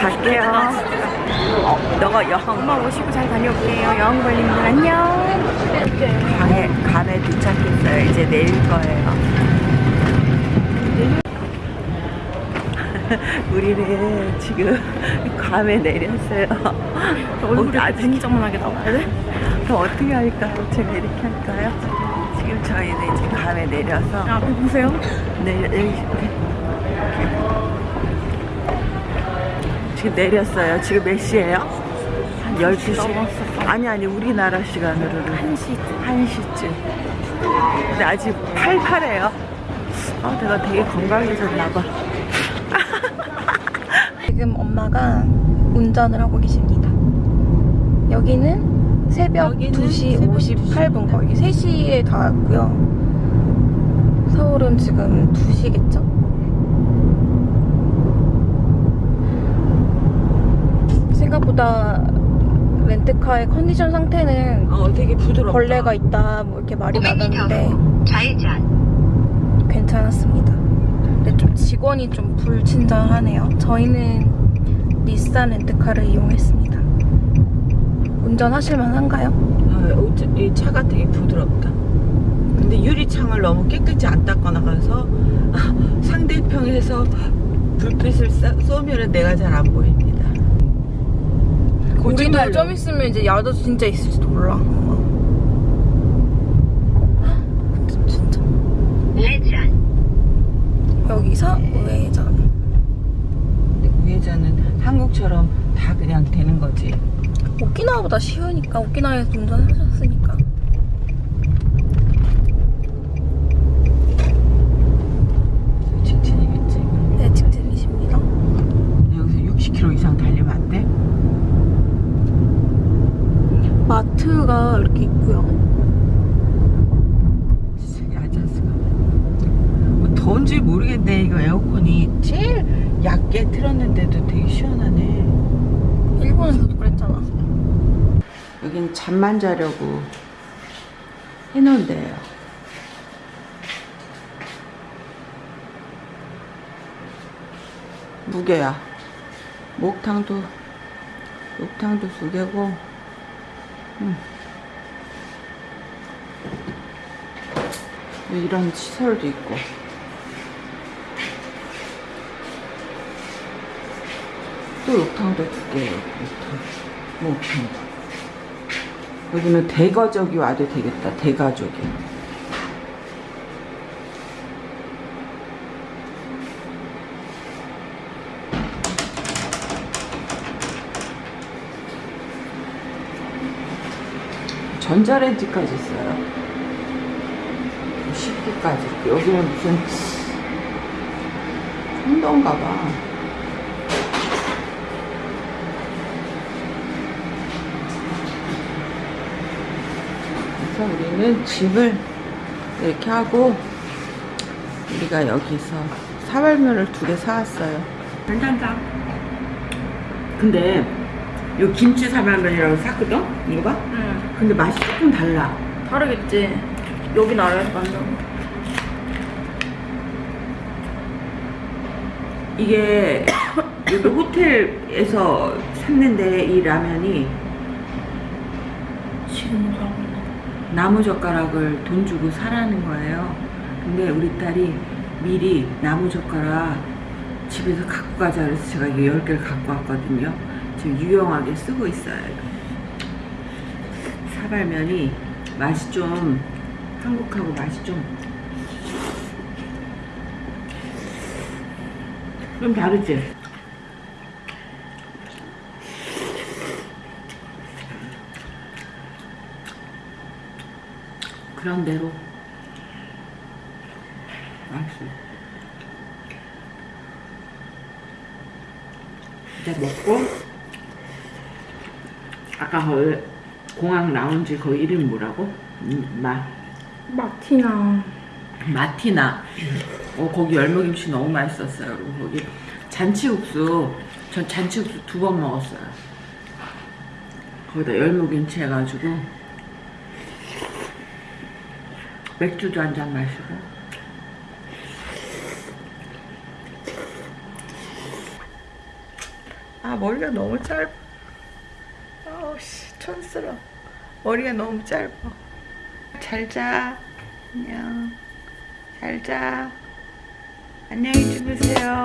갈게요. 어, 너가 여행 엄마 오시고 잘 다녀올게요. 여행 걸리는 분 안녕. 방에 감에 도착했어요. 이제 내릴 거예요. 우리는 지금 괌에 내렸어요. 얼굴이 굉장하게 나와야 돼? 더 어떻게 할까요? 제가 이렇게 할까요? 지금 저희는 이제 괌에 내려서 야, 앞에 보세요. 내려 내리 이렇게. 지금 내렸어요. 지금 몇 시예요? 한 12시? 넘었어. 아니 아니 우리나라 시간으로는 1시. 1시쯤. 근데 아직 팔팔해요. 아, 내가 되게 건강해졌나 봐. 지금 엄마가 운전을 하고 계십니다. 여기는 새벽 여기는 2시 새벽 58분 거의 3시에 닿았고요. 서울은 지금 2시겠죠? 생각보다 렌트카의 컨디션 상태는 어, 되게 부드럽다. 벌레가 있다 뭐 이렇게 말이 500m 많았는데 후 좌회전. 괜찮았습니다. 근데 좀 직원이 좀 불친절하네요. 저희는 닛산 렌트카를 이용했습니다. 운전하실 만 한가요? 어, 이 차가 되게 부드럽다. 근데 유리창을 너무 깨끗이 안 닦아 나가서 상대편에서 불빛을 쏴- 쏘면은 내가 잘 안 보입니다. 우리도. 좀 있으면 이제 야도 진짜 있을지도 몰라. 헉, 진짜. 우회전. 여기서 우회전. 근데 우회전은 한국처럼 다 그냥 되는 거지. 오키나와보다 쉬우니까 오키나와에서 운전하셨으니까. 직진이겠지. 네, 직진이십니다. 여기서 60km 이상 달리면 안 돼? 마트가 이렇게 있고요. 야자스가. 뭐 더운지 모르겠네. 이거 에어컨이 제일 얕게 틀었는데도 되게 시원하네. 일본에서도 그랬잖아. 여긴 잠만 자려고 해놓은 데예요. 무게야. 목탕도 목탕도 두 개고. 음. 이런 시설도 있고. 또 욕탕도 두 개예요. 욕탕. 목탕도. 여기는 대가족이 와도 되겠다. 대가족이. 전자레인지까지 있어요. 10기까지. 여기는 무슨 혼던가 봐. 그래서 우리는 집을 이렇게 하고 우리가 여기서 사발면을 두 개 사왔어요. 괜찮다. 근데 요 김치 사발면이라고 샀거든? 이거? 응. 근데 맛이 조금 달라. 다르겠지. 여기 나라에서 만든 이게 여기 호텔에서 샀는데 이 라면이 지금 나무 젓가락을 돈 주고 사라는 거예요. 근데 우리 딸이 미리 나무 젓가락 집에서 갖고 가자 그래서 제가 이거 10개를 갖고 왔거든요. 지금 유용하게 쓰고 있어요. 사발면이 맛이 좀 한국하고 맛이 좀 좀 다르지? 그런 대로 맛있어. 이제 먹고 아까 거기 공항 라운지 거기 이름이 뭐라고? 음, 마 마티나. 마티나. 어 거기 열무김치 너무 맛있었어요. 그리고 거기 잔치국수 전 잔치국수 두 번 먹었어요. 거기다 열무김치 해가지고 맥주도 한 잔 마시고 아 머리가 너무 짧아 아우씨 촌스러워 머리가 너무 짧아 잘자. 안녕. 잘자. 안녕히 주무세요